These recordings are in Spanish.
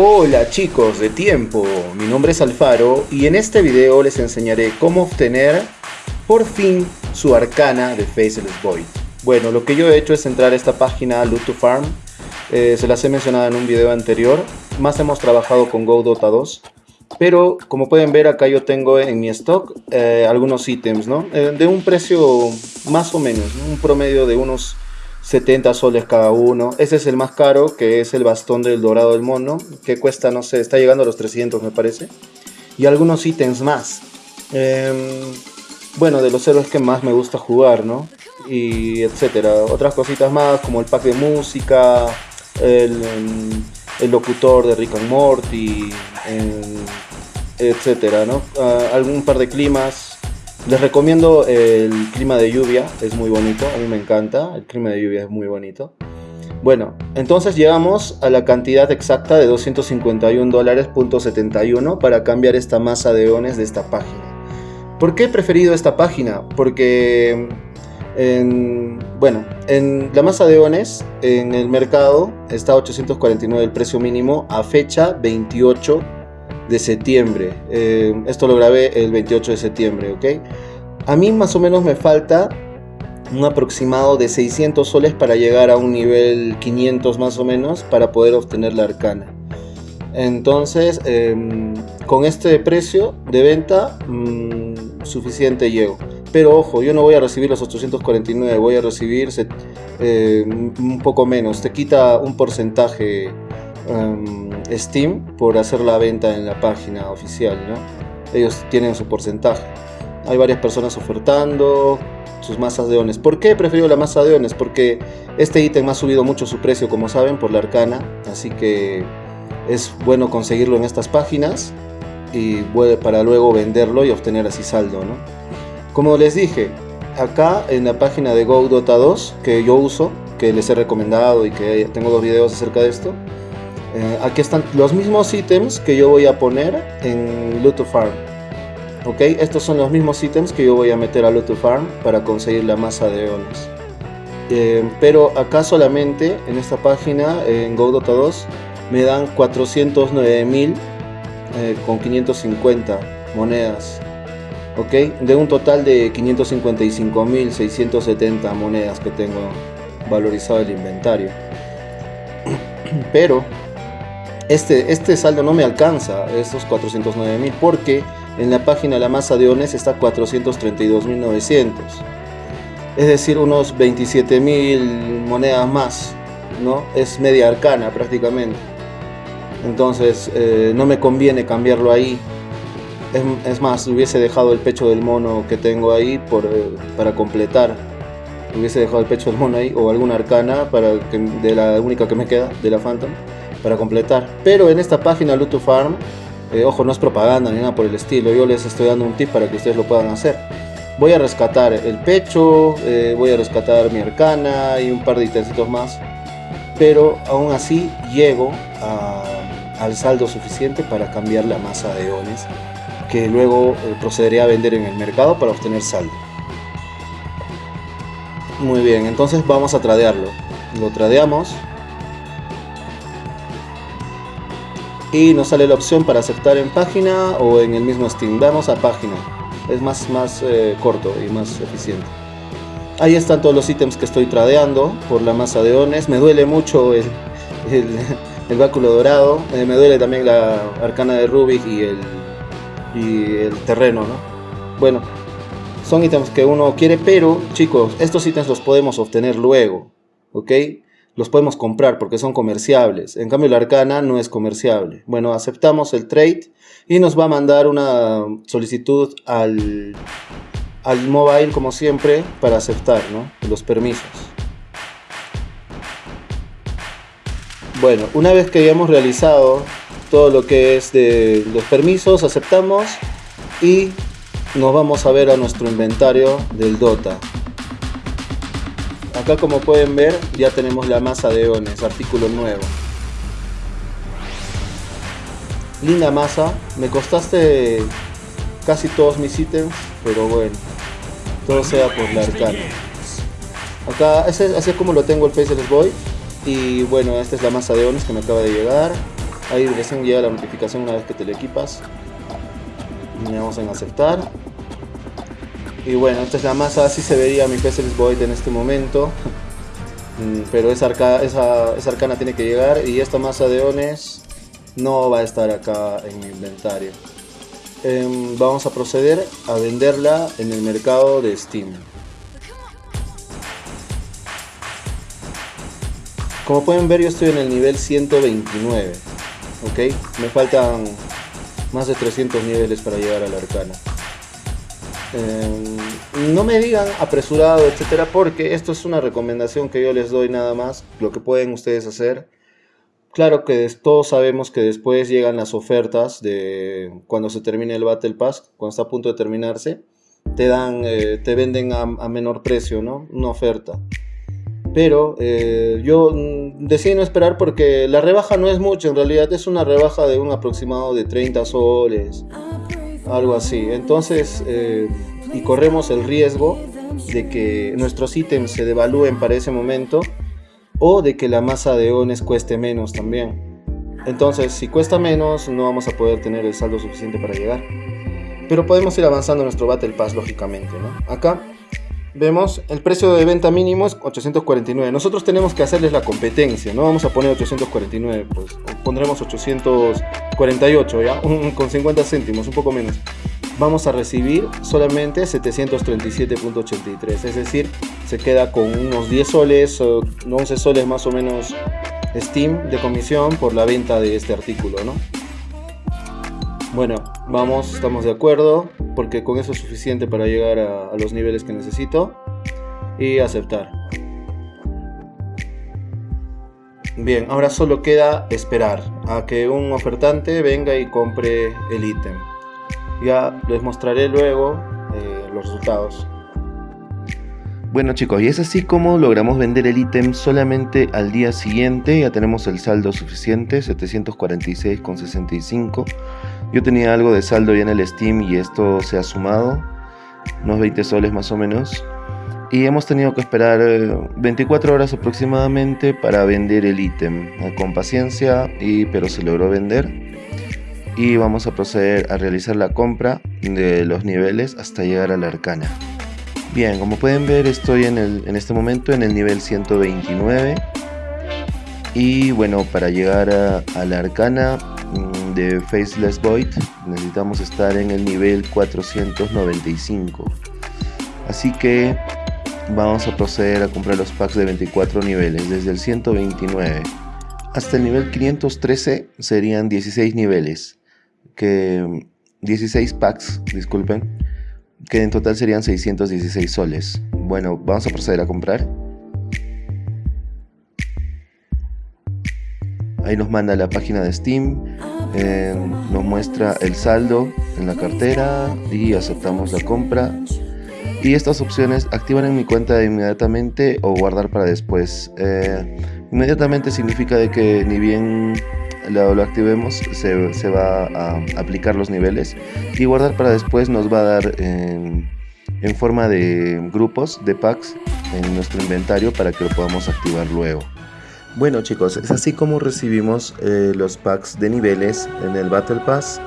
Hola chicos de tiempo, mi nombre es Alfaro y en este video les enseñaré cómo obtener por fin su arcana de Faceless Void. Bueno, lo que yo he hecho es entrar a esta página Loot to Farm, eh, se las he mencionado en un video anterior, más hemos trabajado con Go Dota 2, pero como pueden ver acá yo tengo en mi stock eh, algunos ítems, ¿no? Eh, de un precio más o menos, un promedio de unos 70 soles cada uno. Ese es el más caro, que es el bastón del dorado del mono, que cuesta, no sé, está llegando a los 300 me parece. Y algunos ítems más. Em, bueno, de los héroes que más me gusta jugar, ¿no? Y etcétera. Otras cositas más, como el pack de música, el, locutor de Rick and Morty, etcétera, ¿no? Ah, algún par de climas, les recomiendo el clima de lluvia, es muy bonito, a mí me encanta, el clima de lluvia es muy bonito. Bueno, entonces llegamos a la cantidad exacta de 251 dólares para cambiar esta masa de ones de esta página. ¿Por qué he preferido esta página? Porque, bueno, en la masa de ones en el mercado está 849 el precio mínimo a fecha 28 de septiembre. Eh, esto lo grabé el 28 de septiembre. A mí más o menos me falta un aproximado de 600 soles para llegar a un nivel 500 más o menos para poder obtener la arcana. Entonces, em, con este precio de venta, mm, suficiente llego. Pero ojo, yo no voy a recibir los 849, voy a recibir eh, un poco menos. Te quita un porcentaje Steam por hacer la venta en la página oficial. Ellos tienen su porcentaje. Hay varias personas ofertando sus masas de ones. ¿Por qué he preferido la masa de ones? Porque este ítem ha subido mucho su precio, como saben, por la arcana. Así que es bueno conseguirlo en estas páginas y para luego venderlo y obtener así saldo. Como les dije, acá en la página de Go Dota 2 que yo uso, que les he recomendado y que tengo dos videos acerca de esto, eh, aquí están los mismos ítems que yo voy a poner en Loot Farm. Ok, estos son los mismos ítems que yo voy a meter a Loot Farm para conseguir la masa de eones. Eh, pero acá solamente en esta página, en GoDota 2, me dan 409.000 eh, con 550 monedas. Ok, de un total de 555.670 monedas que tengo valorizado el inventario. Pero este, este saldo no me alcanza, estos 409 mil, porque en la página la masa de ONES está 432.900. Es decir, unos 27 mil monedas más, ¿no? Es media arcana prácticamente. Entonces eh, no me conviene cambiarlo ahí. Es, más, hubiese dejado el pecho del mono que tengo ahí por, eh, para completar. Hubiese dejado el pecho del mono ahí o alguna arcana para que, de la única que me queda, de la Phantom para completar. Pero en esta página Loot Farm, eh, ojo, no es propaganda ni nada por el estilo, yo les estoy dando un tip para que ustedes lo puedan hacer. Voy a rescatar el pecho, eh, voy a rescatar mi arcana y un par de ítems más. Pero aún así llego al saldo suficiente para cambiar la masa de iones que luego eh, procederé a vender en el mercado para obtener saldo. Muy bien, entonces vamos a tradearlo. Lo tradeamos y nos sale la opción para aceptar en página o en el mismo Steam. Vamos a página, es más, más eh, corto y más eficiente. Ahí están todos los ítems que estoy tradeando por la masa de ones. Me duele mucho el, el, báculo dorado, eh, me duele también la arcana de Rubik y el, y el terreno, ¿no? Bueno, son ítems que uno quiere, pero chicos, estos ítems los podemos obtener luego, ¿ok? Los podemos comprar porque son comerciables. En cambio la arcana no es comerciable. Bueno, aceptamos el trade y nos va a mandar una solicitud al, al mobile como siempre para aceptar los permisos. Bueno, una vez que hayamos realizado todo lo que es de los permisos, aceptamos y nos vamos a ver a nuestro inventario del Dota. Acá como pueden ver ya tenemos la masa de ones, artículo nuevo. Linda masa, me costaste casi todos mis ítems, pero bueno, todo sea por la arcana. Acá, así es como lo tengo el Faceless Boy. Y bueno, esta es la masa de ones que me acaba de llegar. Ahí recién llega la notificación una vez que te lo equipas. Le damos en aceptar. Y bueno, esta es la masa, así se vería mi Faceless Void en este momento. Mm, pero esa, esa, esa arcana tiene que llegar y esta masa de ones no va a estar acá en mi inventario. Em, vamos a proceder a venderla en el mercado de Steam. Como pueden ver yo estoy en el nivel 129. Ok, me faltan más de 300 niveles para llegar a la arcana. Em, no me digan apresurado, etcétera, porque esto es una recomendación que yo les doy nada más, lo que pueden ustedes hacer. Claro que todos sabemos que después llegan las ofertas de cuando se termine el Battle Pass, cuando está a punto de terminarse, te dan, eh, te venden a, menor precio, ¿no? Una oferta. Pero eh, yo mm, decidí no esperar porque la rebaja no es mucho, en realidad es una rebaja de un aproximado de 30 soles algo así. Entonces, eh, y corremos el riesgo de que nuestros ítems se devalúen para ese momento o de que la masa de ones cueste menos también. Entonces, si cuesta menos, no vamos a poder tener el saldo suficiente para llegar. Pero podemos ir avanzando nuestro Battle Pass, lógicamente, ¿no? Acá vemos el precio de venta mínimo es 849. Nosotros tenemos que hacerles la competencia, no vamos a poner 849, pues pondremos 848, ¿ya? con 50 céntimos, un poco menos. Vamos a recibir solamente 737.83, es decir, se queda con unos 10 soles o 11 soles más o menos Steam de comisión por la venta de este artículo, ¿no? Bueno, vamos, estamos de acuerdo, porque con eso es suficiente para llegar a, los niveles que necesito. Y aceptar. Bien, ahora solo queda esperar a que un ofertante venga y compre el ítem. Ya les mostraré luego eh, los resultados. Bueno chicos, y es así como logramos vender el ítem solamente al día siguiente, ya tenemos el saldo suficiente, 746,65 yo tenía algo de saldo ya en el Steam y esto se ha sumado, unos 20 soles más o menos. Y hemos tenido que esperar 24 eh, horas aproximadamente para vender el ítem. Eh, con paciencia, y, pero se logró vender. Y vamos a proceder a realizar la compra de los niveles hasta llegar a la arcana. Bien, como pueden ver estoy en, el, en este momento en el nivel 129. Y bueno, para llegar a, la arcana de Faceless Void necesitamos estar en el nivel 495 así que vamos a proceder a comprar los packs de 24 niveles desde el 129 hasta el nivel 513 serían 16 niveles que 16 packs disculpen que en total serían 616 soles. Bueno vamos a proceder a comprar Ahí nos manda la página de Steam, eh, nos muestra el saldo en la cartera y aceptamos la compra. Y estas opciones activan en mi cuenta inmediatamente o guardar para después. Eh, inmediatamente significa de que ni bien lo, activemos se, se, va a aplicar los niveles y guardar para después nos va a dar en forma de grupos de packs en nuestro inventario para que lo podamos activar luego. Bueno chicos, es así como recibimos eh, los packs de niveles en el Battle Pass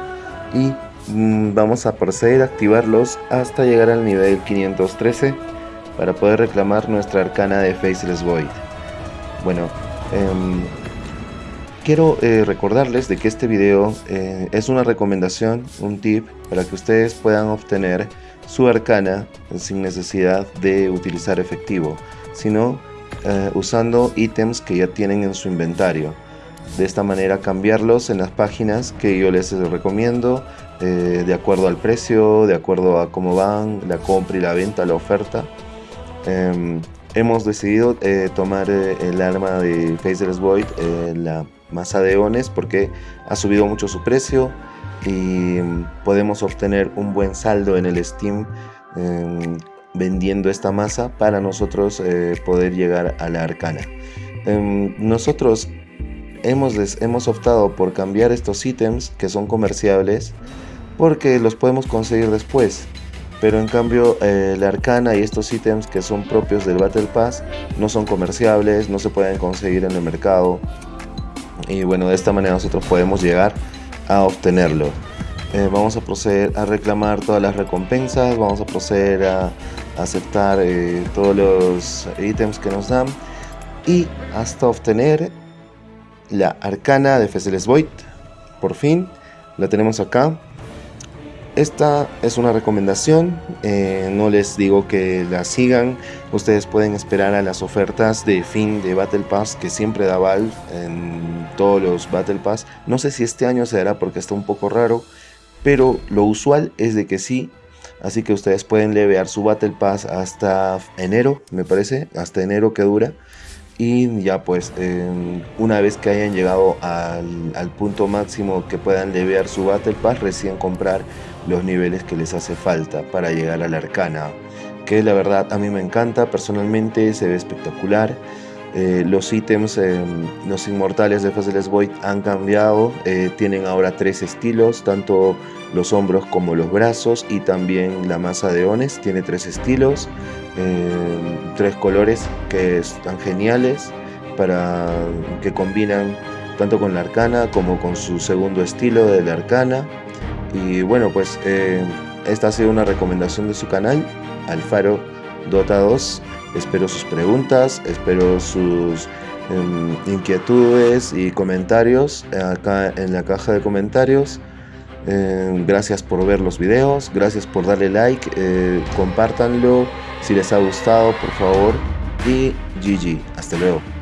y mm, vamos a proceder a activarlos hasta llegar al nivel 513 para poder reclamar nuestra arcana de Faceless Void. Bueno, em, quiero eh, recordarles de que este video eh, es una recomendación, un tip para que ustedes puedan obtener su arcana sin necesidad de utilizar efectivo, sino eh, usando ítems que ya tienen en su inventario. De esta manera cambiarlos en las páginas que yo les recomiendo eh, de acuerdo al precio, de acuerdo a cómo van, la compra y la venta, la oferta. Em, hemos decidido eh, tomar el arma de Faceless Void, la masa de ones, porque ha subido mucho su precio y em, podemos obtener un buen saldo en el Steam em, vendiendo esta masa para nosotros eh, poder llegar a la arcana. Em, nosotros hemos, hemos optado por cambiar estos ítems que son comerciables porque los podemos conseguir después. Pero en cambio eh, la arcana y estos ítems que son propios del Battle Pass no son comerciables, no se pueden conseguir en el mercado. y bueno, de esta manera nosotros podemos llegar a obtenerlo. Eh, vamos a proceder a reclamar todas las recompensas, vamos a proceder a aceptar eh, todos los ítems que nos dan y hasta obtener la arcana de Fezeles Void. Por fin, la tenemos acá. Esta es una recomendación, eh, no les digo que la sigan, ustedes pueden esperar a las ofertas de fin de Battle Pass que siempre da Valve en todos los Battle Pass. No sé si este año se dará porque está un poco raro, pero lo usual es de que sí. Así que ustedes pueden levear su Battle Pass hasta enero, me parece, hasta enero que dura. Y ya pues, una vez que hayan llegado al, punto máximo que puedan levear su Battle Pass, recién comprar los niveles que les hace falta para llegar a la arcana. Que la verdad a mí me encanta, personalmente se ve espectacular. Eh, los ítems, em, los inmortales de Faceless Void han cambiado, eh, tienen ahora tres estilos, tanto los hombros como los brazos y también la masa de Ones tiene tres estilos, tres colores que están geniales para que combinan tanto con la arcana como con su segundo estilo de la arcana. Y bueno pues esta ha sido una recomendación de su canal Alfaro Dota 2 Espero sus preguntas, espero sus em, inquietudes y comentarios acá en la caja de comentarios. Em, gracias por ver los videos, gracias por darle like, eh, compártanlo si les ha gustado por favor y GG, hasta luego.